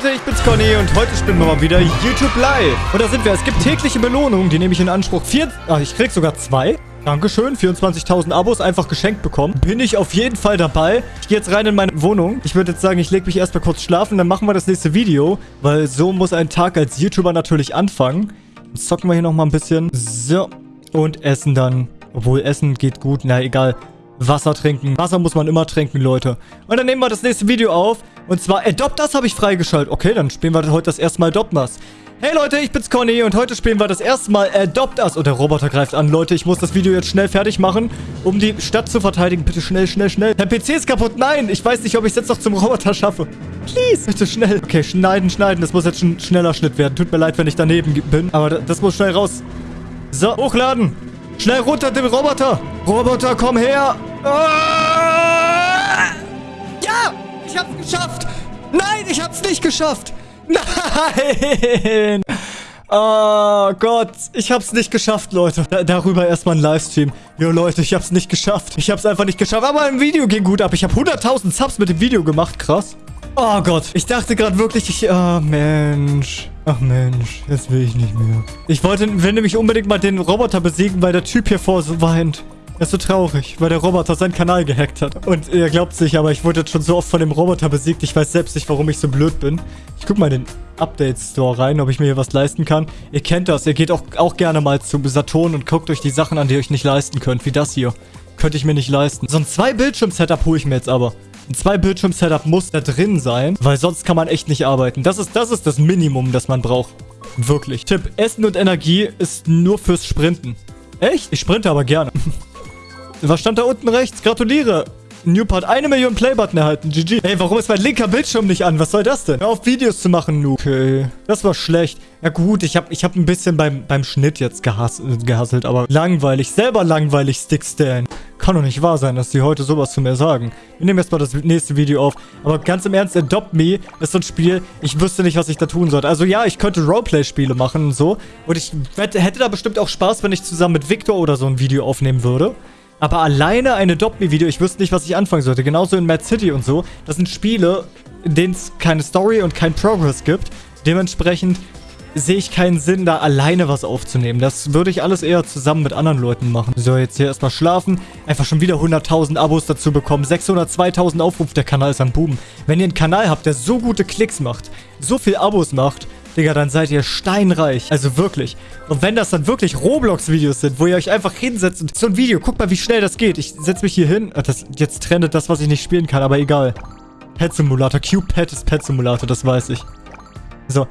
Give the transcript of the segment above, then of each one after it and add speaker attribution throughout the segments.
Speaker 1: Leute, ich bin's Conny und heute spielen wir mal wieder YouTube Live. Und da sind wir. Es gibt tägliche Belohnungen, die nehme ich in Anspruch. Vier, ach, ich krieg sogar zwei. Dankeschön, 24.000 Abos einfach geschenkt bekommen. Bin ich auf jeden Fall dabei. Ich gehe jetzt rein in meine Wohnung. Ich würde jetzt sagen, ich lege mich erstmal kurz schlafen, dann machen wir das nächste Video. Weil so muss ein Tag als YouTuber natürlich anfangen. Jetzt zocken wir hier nochmal ein bisschen. So. Und essen dann. Obwohl, Essen geht gut. Na, egal. Wasser trinken. Wasser muss man immer trinken, Leute. Und dann nehmen wir das nächste Video auf. Und zwar Adopt Us habe ich freigeschaltet. Okay, dann spielen wir heute das erste Mal Adopt Us. Hey Leute, ich bin's Conny und heute spielen wir das erste Mal Adopt Us. Und der Roboter greift an. Leute, ich muss das Video jetzt schnell fertig machen, um die Stadt zu verteidigen. Bitte schnell, schnell, schnell. Der PC ist kaputt. Nein, ich weiß nicht, ob ich es jetzt noch zum Roboter schaffe. Please, bitte schnell. Okay, schneiden, schneiden. Das muss jetzt ein schneller Schnitt werden. Tut mir leid, wenn ich daneben bin. Aber das muss schnell raus. So, hochladen. Schnell runter, den Roboter. Roboter, komm her. Ah! Ja, ich hab's geschafft. Nein, ich hab's nicht geschafft. Nein. Oh Gott, ich hab's nicht geschafft, Leute. Da, darüber erstmal ein Livestream. Jo, Leute, ich hab's nicht geschafft. Ich hab's einfach nicht geschafft. Aber im Video ging gut ab. Ich habe 100.000 Subs mit dem Video gemacht. Krass. Oh Gott, ich dachte gerade wirklich, ich... Oh, Mensch. Ach Mensch, jetzt will ich nicht mehr. Ich wollte, will nämlich unbedingt mal den Roboter besiegen, weil der Typ hier vor so weint. Er ist so traurig, weil der Roboter seinen Kanal gehackt hat. Und ihr glaubt es nicht, aber ich wurde jetzt schon so oft von dem Roboter besiegt. Ich weiß selbst nicht, warum ich so blöd bin. Ich guck mal in den Update-Store rein, ob ich mir hier was leisten kann. Ihr kennt das. Ihr geht auch, auch gerne mal zu Saturn und guckt euch die Sachen an, die ihr euch nicht leisten könnt. Wie das hier. Könnte ich mir nicht leisten. So ein Zwei-Bildschirm-Setup hole ich mir jetzt aber. Ein Zwei-Bildschirm-Setup muss da drin sein, weil sonst kann man echt nicht arbeiten. Das ist, das ist das Minimum, das man braucht. Wirklich. Tipp, Essen und Energie ist nur fürs Sprinten. Echt? Ich sprinte aber gerne. Was stand da unten rechts? Gratuliere. Newpart eine Million Playbutton erhalten. GG. Ey, warum ist mein linker Bildschirm nicht an? Was soll das denn? Hör auf, Videos zu machen, Noob. Okay. Das war schlecht. Ja gut, ich habe ich hab ein bisschen beim, beim Schnitt jetzt gehass, gehasselt, aber langweilig. Selber langweilig, Stickstan. Kann doch nicht wahr sein, dass die heute sowas zu mir sagen. Wir nehmen jetzt mal das nächste Video auf. Aber ganz im Ernst, Adopt Me ist so ein Spiel, ich wüsste nicht, was ich da tun sollte. Also ja, ich könnte Roleplay-Spiele machen und so. Und ich hätte da bestimmt auch Spaß, wenn ich zusammen mit Victor oder so ein Video aufnehmen würde. Aber alleine ein Adopt-Me-Video, ich wüsste nicht, was ich anfangen sollte. Genauso in Mad City und so. Das sind Spiele, in denen es keine Story und kein Progress gibt. Dementsprechend sehe ich keinen Sinn, da alleine was aufzunehmen. Das würde ich alles eher zusammen mit anderen Leuten machen. So, jetzt hier erstmal schlafen. Einfach schon wieder 100.000 Abos dazu bekommen. 602.000 Aufrufe, der Kanal ist am Boom. Wenn ihr einen Kanal habt, der so gute Klicks macht, so viel Abos macht, Digga, dann seid ihr steinreich. Also wirklich. Und wenn das dann wirklich Roblox-Videos sind, wo ihr euch einfach hinsetzt und so ein Video, guckt mal, wie schnell das geht. Ich setze mich hier hin. Das, jetzt trendet das, was ich nicht spielen kann, aber egal. Pet Simulator. Q-Pet ist Pet Simulator, das weiß ich. So.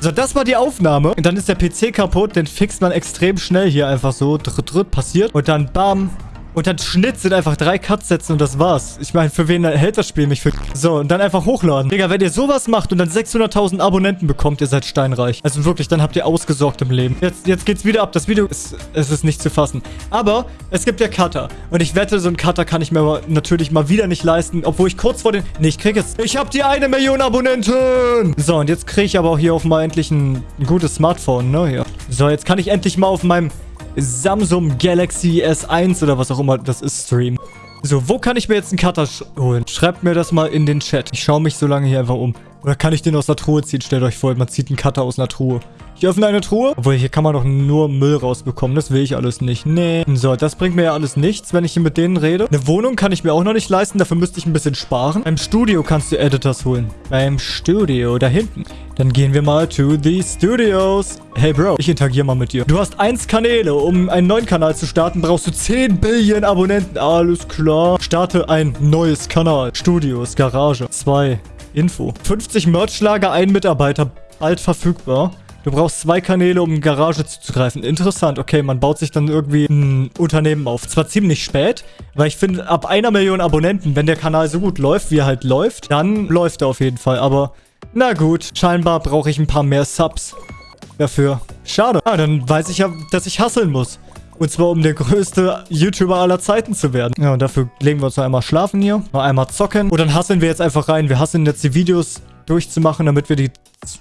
Speaker 1: So, das war die Aufnahme. Und dann ist der PC kaputt. Den fixt man extrem schnell hier einfach so. Dritt, dritt, passiert. Und dann bam. Und dann Schnitt sind einfach drei Cuts setzen und das war's. Ich meine, für wen hält das Spiel mich für... So, und dann einfach hochladen. Digga, wenn ihr sowas macht und dann 600.000 Abonnenten bekommt, ihr seid steinreich. Also wirklich, dann habt ihr ausgesorgt im Leben. Jetzt, jetzt geht's wieder ab. Das Video ist... Es ist nicht zu fassen. Aber es gibt ja Cutter. Und ich wette, so ein Cutter kann ich mir aber natürlich mal wieder nicht leisten. Obwohl ich kurz vor den... Nee, ich krieg jetzt... Ich hab die eine Million Abonnenten! So, und jetzt kriege ich aber auch hier auf mal endlich ein, ein gutes Smartphone, ne? Hier. So, jetzt kann ich endlich mal auf meinem Samsung Galaxy S1 oder was auch immer das ist streamen. So, wo kann ich mir jetzt einen Cutter holen? Schreibt mir das mal in den Chat. Ich schaue mich so lange hier einfach um. Oder kann ich den aus der Truhe ziehen? Stellt euch vor, man zieht einen Cutter aus einer Truhe. Ich öffne eine Truhe. Obwohl, hier kann man doch nur Müll rausbekommen. Das will ich alles nicht. Nee. So, das bringt mir ja alles nichts, wenn ich hier mit denen rede. Eine Wohnung kann ich mir auch noch nicht leisten. Dafür müsste ich ein bisschen sparen. Beim Studio kannst du Editors holen. Beim Studio, da hinten. Dann gehen wir mal to the Studios. Hey Bro, ich interagiere mal mit dir. Du hast eins Kanäle. Um einen neuen Kanal zu starten, brauchst du 10 Billionen Abonnenten. Alles klar. Starte ein neues Kanal. Studios, Garage. 2. Info. 50 Merchlager, ein Mitarbeiter. Bald verfügbar. Du brauchst zwei Kanäle, um Garage zuzugreifen. Interessant. Okay, man baut sich dann irgendwie ein Unternehmen auf. Zwar ziemlich spät, weil ich finde, ab einer Million Abonnenten, wenn der Kanal so gut läuft, wie er halt läuft, dann läuft er auf jeden Fall. Aber na gut, scheinbar brauche ich ein paar mehr Subs dafür. Schade. Ah, dann weiß ich ja, dass ich hasseln muss. Und zwar, um der größte YouTuber aller Zeiten zu werden. Ja, und dafür legen wir uns noch einmal schlafen hier. Noch einmal zocken. Und dann hasseln wir jetzt einfach rein. Wir hasseln jetzt die Videos durchzumachen, damit wir die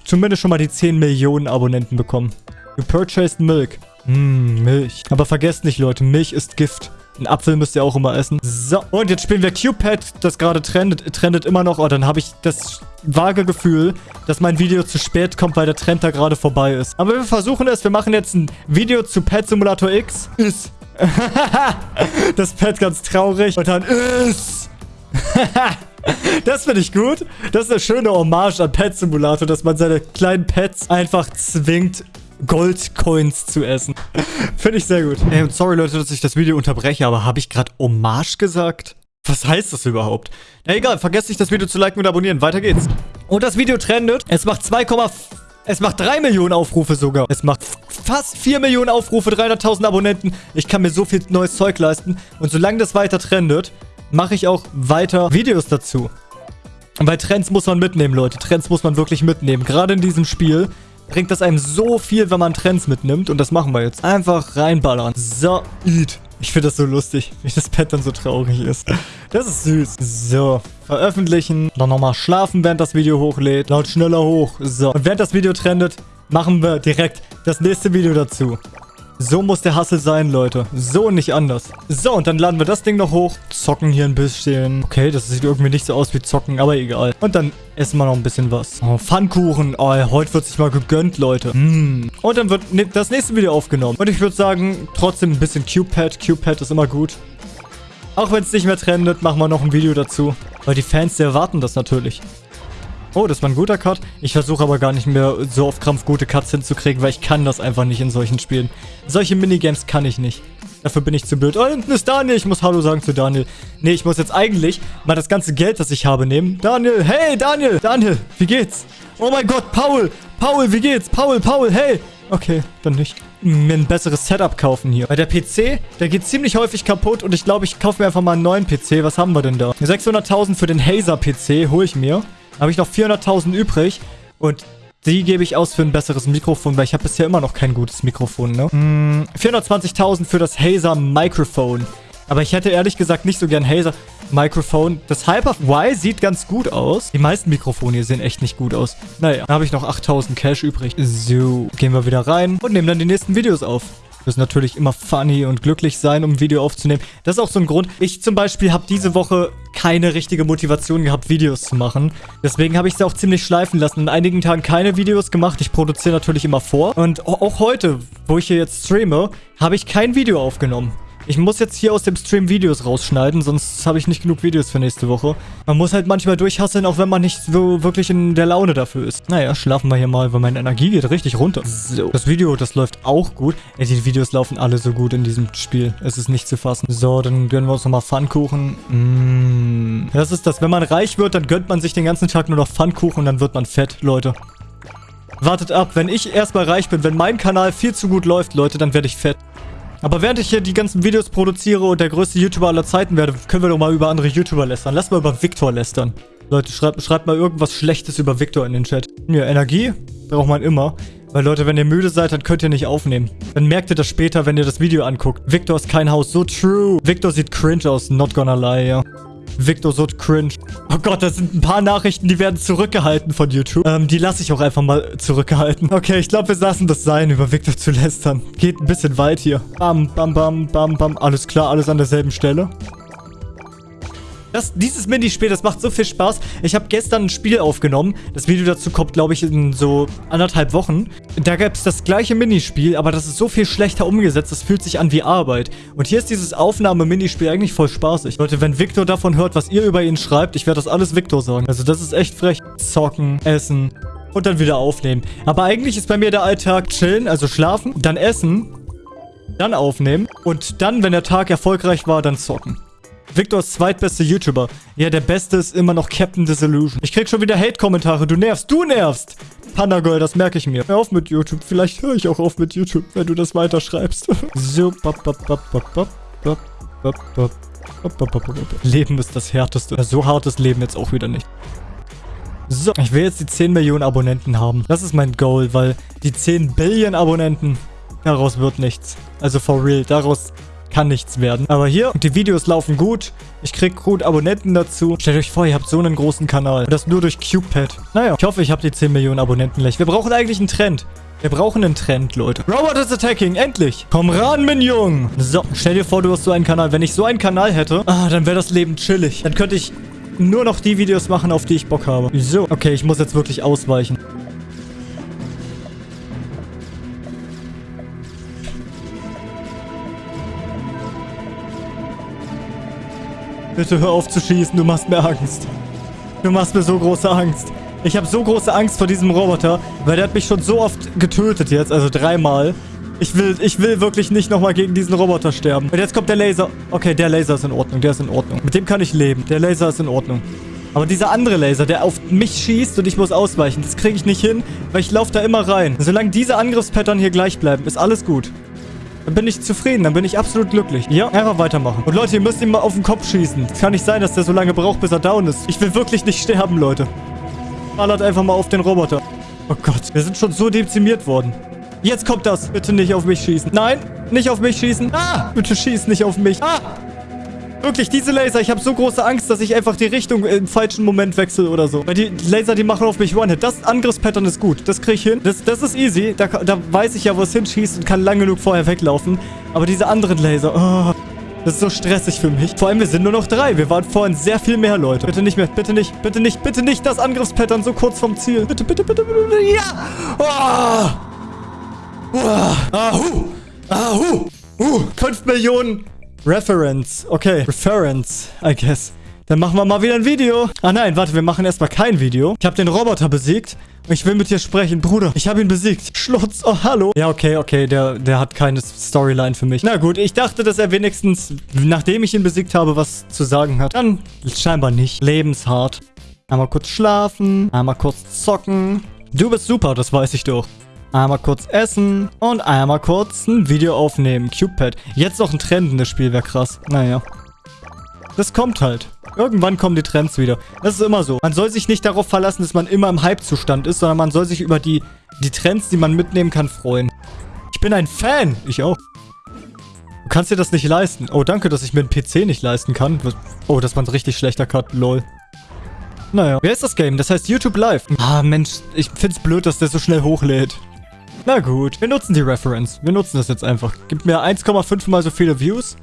Speaker 1: zumindest schon mal die 10 Millionen Abonnenten bekommen. You purchased Milk. Hm, Milch. Aber vergesst nicht, Leute, Milch ist Gift. Ein Apfel müsst ihr auch immer essen. So, und jetzt spielen wir Cupid, das gerade trendet, trendet immer noch. Oh, dann habe ich das vage Gefühl, dass mein Video zu spät kommt, weil der Trend da gerade vorbei ist. Aber wir versuchen es. Wir machen jetzt ein Video zu Pet Simulator X. Ist. das Pet ganz traurig. Und dann ist. das finde ich gut. Das ist eine schöne Hommage an Pet Simulator, dass man seine kleinen Pets einfach zwingt, Goldcoins zu essen. Finde ich sehr gut. Ey, sorry Leute, dass ich das Video unterbreche, aber habe ich gerade Hommage gesagt? Was heißt das überhaupt? Na egal, vergesst nicht das Video zu liken und abonnieren. Weiter geht's. Und das Video trendet. Es macht 2, es macht 3 Millionen Aufrufe sogar. Es macht fast 4 Millionen Aufrufe, 300.000 Abonnenten. Ich kann mir so viel neues Zeug leisten. Und solange das weiter trendet, mache ich auch weiter Videos dazu. Weil Trends muss man mitnehmen, Leute. Trends muss man wirklich mitnehmen. Gerade in diesem Spiel bringt das einem so viel, wenn man Trends mitnimmt. Und das machen wir jetzt. Einfach reinballern. So, eat. Ich finde das so lustig, wie das Pet dann so traurig ist. Das ist süß. So, veröffentlichen. Dann nochmal schlafen, während das Video hochlädt. Laut schneller hoch. So, und während das Video trendet, machen wir direkt das nächste Video dazu. So muss der Hustle sein, Leute. So und nicht anders. So, und dann laden wir das Ding noch hoch. Zocken hier ein bisschen. Okay, das sieht irgendwie nicht so aus wie zocken, aber egal. Und dann essen wir noch ein bisschen was. Oh, Pfannkuchen. Oh, heute wird sich mal gegönnt, Leute. Mm. Und dann wird ne, das nächste Video aufgenommen. Und ich würde sagen, trotzdem ein bisschen Cupid. Cupid ist immer gut. Auch wenn es nicht mehr trendet, machen wir noch ein Video dazu. Weil die Fans, die erwarten das natürlich. Oh, das war ein guter Cut. Ich versuche aber gar nicht mehr so auf Krampf gute Cuts hinzukriegen, weil ich kann das einfach nicht in solchen Spielen. Solche Minigames kann ich nicht. Dafür bin ich zu blöd. Oh, hinten ist Daniel. Ich muss Hallo sagen zu Daniel. Nee, ich muss jetzt eigentlich mal das ganze Geld, das ich habe, nehmen. Daniel, hey, Daniel. Daniel, wie geht's? Oh mein Gott, Paul. Paul, wie geht's? Paul, Paul, hey. Okay, dann nicht. Mir ein besseres Setup kaufen hier. Weil der PC, der geht ziemlich häufig kaputt und ich glaube, ich kaufe mir einfach mal einen neuen PC. Was haben wir denn da? 600.000 für den Hazer PC hole ich mir habe ich noch 400.000 übrig. Und die gebe ich aus für ein besseres Mikrofon, weil ich habe bisher immer noch kein gutes Mikrofon, ne? Mm, 420.000 für das Hazer Microphone. Aber ich hätte ehrlich gesagt nicht so gern Hazer Microphone. Das Hyper Y sieht ganz gut aus. Die meisten Mikrofone hier sehen echt nicht gut aus. Naja, da habe ich noch 8000 Cash übrig. So, gehen wir wieder rein und nehmen dann die nächsten Videos auf müssen natürlich immer funny und glücklich sein, um ein Video aufzunehmen. Das ist auch so ein Grund. Ich zum Beispiel habe diese Woche keine richtige Motivation gehabt, Videos zu machen. Deswegen habe ich es auch ziemlich schleifen lassen. In einigen Tagen keine Videos gemacht. Ich produziere natürlich immer vor. Und auch heute, wo ich hier jetzt streame, habe ich kein Video aufgenommen. Ich muss jetzt hier aus dem Stream Videos rausschneiden, sonst habe ich nicht genug Videos für nächste Woche. Man muss halt manchmal durchhasseln, auch wenn man nicht so wirklich in der Laune dafür ist. Naja, schlafen wir hier mal, weil meine Energie geht richtig runter. So, das Video, das läuft auch gut. Ey, die Videos laufen alle so gut in diesem Spiel. Es ist nicht zu fassen. So, dann gönnen wir uns nochmal Pfannkuchen. Mmh. Das ist das, wenn man reich wird, dann gönnt man sich den ganzen Tag nur noch Pfannkuchen und dann wird man fett, Leute. Wartet ab, wenn ich erstmal reich bin, wenn mein Kanal viel zu gut läuft, Leute, dann werde ich fett. Aber während ich hier die ganzen Videos produziere und der größte YouTuber aller Zeiten werde, können wir doch mal über andere YouTuber lästern. Lass mal über Victor lästern. Leute, schreibt, schreibt mal irgendwas Schlechtes über Victor in den Chat. Ja, Energie braucht man immer. Weil Leute, wenn ihr müde seid, dann könnt ihr nicht aufnehmen. Dann merkt ihr das später, wenn ihr das Video anguckt. Victor ist kein Haus. So true. Victor sieht cringe aus. Not gonna lie, ja. Victor so cringe. Oh Gott, das sind ein paar Nachrichten, die werden zurückgehalten von YouTube. Ähm, die lasse ich auch einfach mal zurückgehalten. Okay, ich glaube, wir lassen das sein, über Victor zu lästern. Geht ein bisschen weit hier. Bam, bam, bam, bam, bam. Alles klar, alles an derselben Stelle. Das, dieses Minispiel, das macht so viel Spaß. Ich habe gestern ein Spiel aufgenommen. Das Video dazu kommt, glaube ich, in so anderthalb Wochen. Da gab es das gleiche Minispiel, aber das ist so viel schlechter umgesetzt. Das fühlt sich an wie Arbeit. Und hier ist dieses Aufnahme-Minispiel eigentlich voll spaßig. Leute, wenn Victor davon hört, was ihr über ihn schreibt, ich werde das alles Victor sagen. Also das ist echt frech. Zocken, essen und dann wieder aufnehmen. Aber eigentlich ist bei mir der Alltag chillen, also schlafen, dann essen, dann aufnehmen und dann, wenn der Tag erfolgreich war, dann zocken. Victors zweitbeste YouTuber. Ja, der beste ist immer noch Captain Disillusion. Ich krieg schon wieder Hate-Kommentare. Du nervst, du nervst. Panda Girl, das merke ich mir. Hör auf mit YouTube. Vielleicht höre ich auch auf mit YouTube, wenn du das weiterschreibst. so, bop, bop, bop, bop, bop, bop, bop, bop. Leben ist das härteste. So hartes Leben jetzt auch wieder nicht. So, ich will jetzt die 10 Millionen Abonnenten haben. Das ist mein Goal, weil die 10 Billion Abonnenten, daraus wird nichts. Also for real, daraus kann nichts werden. Aber hier, die Videos laufen gut. Ich krieg gut Abonnenten dazu. Stellt euch vor, ihr habt so einen großen Kanal. Und das nur durch Cupid. Naja, ich hoffe, ich habe die 10 Millionen Abonnenten gleich. Wir brauchen eigentlich einen Trend. Wir brauchen einen Trend, Leute. Robot is attacking, endlich. Komm ran, Minion. So, stell dir vor, du hast so einen Kanal. Wenn ich so einen Kanal hätte, ah, dann wäre das Leben chillig. Dann könnte ich nur noch die Videos machen, auf die ich Bock habe. So, okay, ich muss jetzt wirklich ausweichen. Bitte hör auf zu schießen, du machst mir Angst. Du machst mir so große Angst. Ich habe so große Angst vor diesem Roboter, weil der hat mich schon so oft getötet jetzt, also dreimal. Ich will, ich will wirklich nicht nochmal gegen diesen Roboter sterben. Und jetzt kommt der Laser. Okay, der Laser ist in Ordnung, der ist in Ordnung. Mit dem kann ich leben. Der Laser ist in Ordnung. Aber dieser andere Laser, der auf mich schießt und ich muss ausweichen, das kriege ich nicht hin, weil ich laufe da immer rein. Solange diese Angriffspattern hier gleich bleiben, ist alles gut. Dann bin ich zufrieden, dann bin ich absolut glücklich. Ja, einfach weitermachen. Und Leute, ihr müsst ihm mal auf den Kopf schießen. Es kann nicht sein, dass der so lange braucht, bis er down ist. Ich will wirklich nicht sterben, Leute. Ballert einfach mal auf den Roboter. Oh Gott, wir sind schon so dezimiert worden. Jetzt kommt das. Bitte nicht auf mich schießen. Nein, nicht auf mich schießen. Ah, bitte schieß nicht auf mich. Ah, Wirklich, diese Laser, ich habe so große Angst, dass ich einfach die Richtung im falschen Moment wechsle oder so. Weil die Laser, die machen auf mich One-Hit. Das Angriffspattern ist gut. Das kriege ich hin. Das, das ist easy. Da, da weiß ich ja, wo es hinschießt und kann lang genug vorher weglaufen. Aber diese anderen Laser, oh, das ist so stressig für mich. Vor allem, wir sind nur noch drei. Wir waren vorhin sehr viel mehr Leute. Bitte nicht mehr. Bitte nicht. Bitte nicht. Bitte nicht das Angriffspattern so kurz vom Ziel. Bitte, bitte, bitte, bitte. bitte. Ja. Oh. Oh. Ahu. Ahu. Uh. 5 Millionen Reference. Okay. Reference, I guess. Dann machen wir mal wieder ein Video. Ah nein, warte, wir machen erstmal kein Video. Ich habe den Roboter besiegt. Ich will mit dir sprechen. Bruder, ich habe ihn besiegt. Schlutz, oh, hallo. Ja, okay, okay, der, der hat keine Storyline für mich. Na gut, ich dachte, dass er wenigstens, nachdem ich ihn besiegt habe, was zu sagen hat. Dann scheinbar nicht. Lebenshart. Einmal kurz schlafen, einmal kurz zocken. Du bist super, das weiß ich doch. Einmal kurz essen und einmal kurz ein Video aufnehmen. Cupid. Jetzt noch ein Trend in das Spiel, wäre krass. Naja. Das kommt halt. Irgendwann kommen die Trends wieder. Das ist immer so. Man soll sich nicht darauf verlassen, dass man immer im Hype-Zustand ist, sondern man soll sich über die, die Trends, die man mitnehmen kann, freuen. Ich bin ein Fan. Ich auch. Du kannst dir das nicht leisten. Oh, danke, dass ich mir einen PC nicht leisten kann. Oh, das war ein richtig schlechter Cut. Lol. Naja. Wer ist das Game? Das heißt YouTube Live. Ah, Mensch. Ich find's blöd, dass der so schnell hochlädt. Na gut, wir nutzen die Reference. Wir nutzen das jetzt einfach. Gibt mir 1,5 mal so viele Views.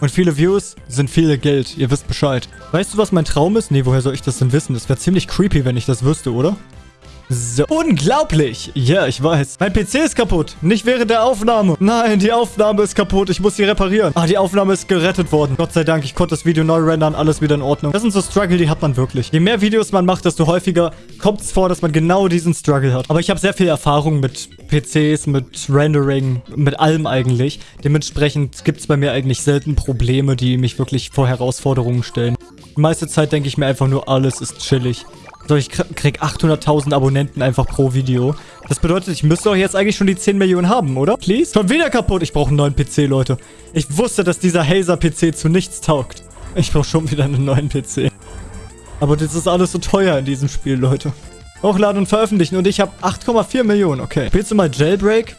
Speaker 1: Und viele Views sind viel Geld. Ihr wisst Bescheid. Weißt du, was mein Traum ist? Nee, woher soll ich das denn wissen? Das wäre ziemlich creepy, wenn ich das wüsste, oder? So, unglaublich. Ja, ich weiß. Mein PC ist kaputt. Nicht während der Aufnahme. Nein, die Aufnahme ist kaputt. Ich muss sie reparieren. Ah, die Aufnahme ist gerettet worden. Gott sei Dank, ich konnte das Video neu rendern. Alles wieder in Ordnung. Das sind so Struggle, die hat man wirklich. Je mehr Videos man macht, desto häufiger kommt es vor, dass man genau diesen Struggle hat. Aber ich habe sehr viel Erfahrung mit PCs, mit Rendering, mit allem eigentlich. Dementsprechend gibt es bei mir eigentlich selten Probleme, die mich wirklich vor Herausforderungen stellen. Die meiste Zeit denke ich mir einfach nur, alles ist chillig. So, ich krieg 800.000 Abonnenten einfach pro Video. Das bedeutet, ich müsste doch jetzt eigentlich schon die 10 Millionen haben, oder? Please? Schon wieder kaputt. Ich brauche einen neuen PC, Leute. Ich wusste, dass dieser Hazer-PC zu nichts taugt. Ich brauche schon wieder einen neuen PC. Aber das ist alles so teuer in diesem Spiel, Leute. Hochladen und veröffentlichen. Und ich habe 8,4 Millionen. Okay. Spielst du mal Jailbreak?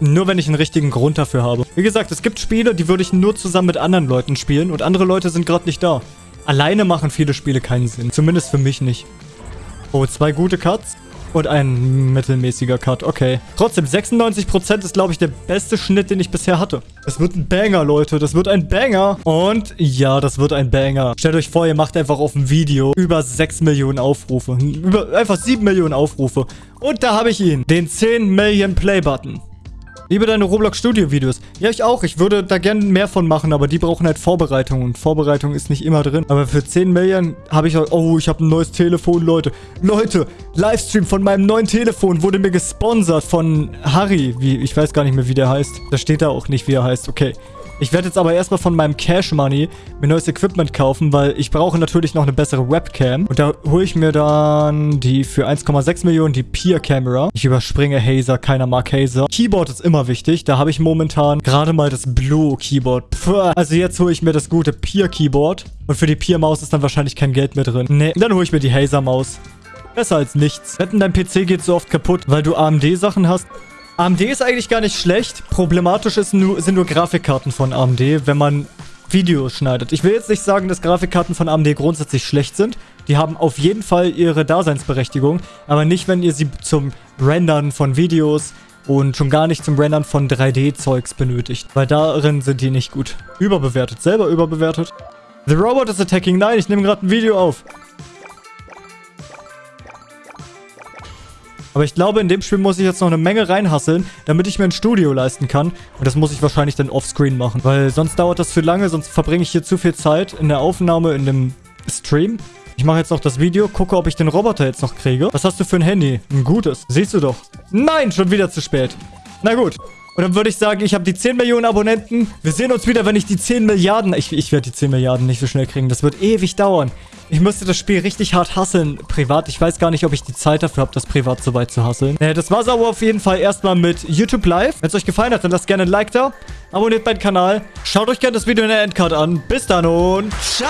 Speaker 1: Nur wenn ich einen richtigen Grund dafür habe. Wie gesagt, es gibt Spiele, die würde ich nur zusammen mit anderen Leuten spielen. Und andere Leute sind gerade nicht da. Alleine machen viele Spiele keinen Sinn. Zumindest für mich nicht. Oh, zwei gute Cuts und ein mittelmäßiger Cut. Okay. Trotzdem, 96% ist, glaube ich, der beste Schnitt, den ich bisher hatte. Das wird ein Banger, Leute. Das wird ein Banger. Und ja, das wird ein Banger. Stellt euch vor, ihr macht einfach auf ein Video über 6 Millionen Aufrufe. Über einfach 7 Millionen Aufrufe. Und da habe ich ihn. Den 10 Million Play-Button. Liebe deine Roblox Studio Videos. Ja, ich auch. Ich würde da gerne mehr von machen, aber die brauchen halt Vorbereitung. Und Vorbereitung ist nicht immer drin. Aber für 10 Millionen habe ich... Oh, ich habe ein neues Telefon, Leute. Leute, Livestream von meinem neuen Telefon wurde mir gesponsert von Harry. Wie, ich weiß gar nicht mehr, wie der heißt. Da steht da auch nicht, wie er heißt. Okay. Ich werde jetzt aber erstmal von meinem Cash Money mir neues Equipment kaufen, weil ich brauche natürlich noch eine bessere Webcam. Und da hole ich mir dann die für 1,6 Millionen, die Peer Camera. Ich überspringe Hazer, keiner mag Hazer. Keyboard ist immer wichtig. Da habe ich momentan gerade mal das Blue Keyboard. Puh. Also jetzt hole ich mir das gute Peer Keyboard. Und für die Peer Maus ist dann wahrscheinlich kein Geld mehr drin. Nee, dann hole ich mir die Hazer Maus. Besser als nichts. Wetten, dein PC geht so oft kaputt, weil du AMD-Sachen hast. AMD ist eigentlich gar nicht schlecht. Problematisch ist nur, sind nur Grafikkarten von AMD, wenn man Videos schneidet. Ich will jetzt nicht sagen, dass Grafikkarten von AMD grundsätzlich schlecht sind. Die haben auf jeden Fall ihre Daseinsberechtigung, aber nicht, wenn ihr sie zum Rendern von Videos und schon gar nicht zum Rendern von 3D-Zeugs benötigt, weil darin sind die nicht gut. Überbewertet, selber überbewertet. The Robot is attacking. Nein, ich nehme gerade ein Video auf. Aber ich glaube, in dem Spiel muss ich jetzt noch eine Menge reinhasseln, damit ich mir ein Studio leisten kann. Und das muss ich wahrscheinlich dann offscreen machen. Weil sonst dauert das für lange, sonst verbringe ich hier zu viel Zeit in der Aufnahme, in dem Stream. Ich mache jetzt noch das Video, gucke, ob ich den Roboter jetzt noch kriege. Was hast du für ein Handy? Ein gutes. Siehst du doch. Nein, schon wieder zu spät. Na gut. Und dann würde ich sagen, ich habe die 10 Millionen Abonnenten. Wir sehen uns wieder, wenn ich die 10 Milliarden... Ich, ich werde die 10 Milliarden nicht so schnell kriegen. Das wird ewig dauern. Ich müsste das Spiel richtig hart hasseln, privat. Ich weiß gar nicht, ob ich die Zeit dafür habe, das privat so weit zu hasseln. Naja, das war's aber auf jeden Fall erstmal mit YouTube Live. Wenn es euch gefallen hat, dann lasst gerne ein Like da. Abonniert meinen Kanal. Schaut euch gerne das Video in der Endcard an. Bis dann und ciao!